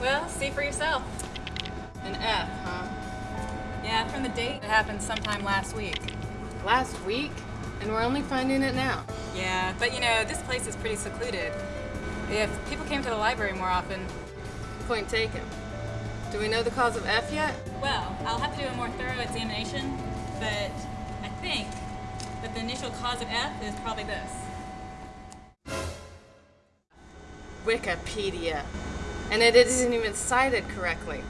Well, see for yourself. An F, huh? Yeah, from the date it happened sometime last week. Last week? And we're only finding it now. Yeah, but you know, this place is pretty secluded. If people came to the library more often... Point taken. Do we know the cause of F yet? Well, I'll have to do a more thorough examination, but I think that the initial cause of F is probably this. Wikipedia. And it isn't even cited correctly.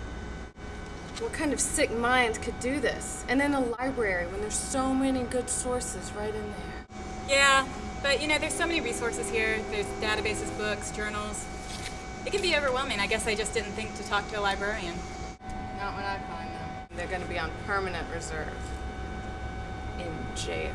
What kind of sick mind could do this? And in a library when there's so many good sources right in there. Yeah, but you know, there's so many resources here. There's databases, books, journals. It can be overwhelming. I guess I just didn't think to talk to a librarian. Not when I find them. They're gonna be on permanent reserve. In jail.